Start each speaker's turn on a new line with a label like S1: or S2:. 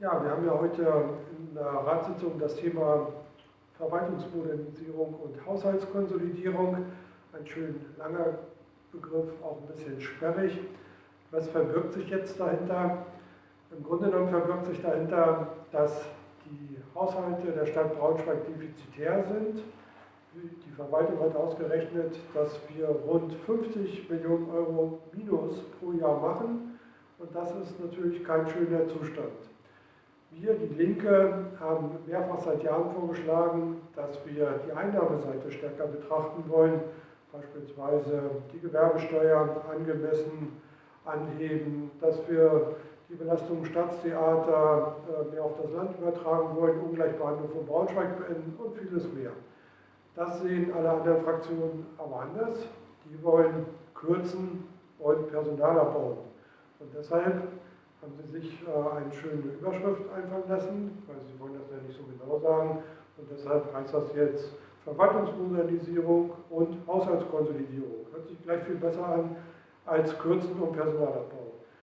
S1: Ja, wir haben ja heute in der Ratssitzung das Thema Verwaltungsmodernisierung und Haushaltskonsolidierung. Ein schön langer Begriff, auch ein bisschen sperrig. Was verbirgt sich jetzt dahinter? Im Grunde genommen verbirgt sich dahinter, dass die Haushalte der Stadt Braunschweig defizitär sind. Die Verwaltung hat ausgerechnet, dass wir rund 50 Millionen Euro Minus pro Jahr machen. Und das ist natürlich kein schöner Zustand. Wir, die Linke, haben mehrfach seit Jahren vorgeschlagen, dass wir die Einnahmeseite stärker betrachten wollen, beispielsweise die Gewerbesteuer angemessen anheben, dass wir die Belastung Staatstheater äh, mehr auf das Land übertragen wollen, Ungleichbehandlung von Braunschweig beenden und vieles mehr. Das sehen alle anderen Fraktionen aber anders. Die wollen kürzen und Personal abbauen. Und deshalb haben sie sich äh, eine schöne Überschrift einfallen lassen, weil sie wollen das ja nicht so genau sagen. Und deshalb heißt das jetzt Verwaltungsmodernisierung und Haushaltskonsolidierung. Hört sich gleich viel besser an als Kürzen und Personalabbau.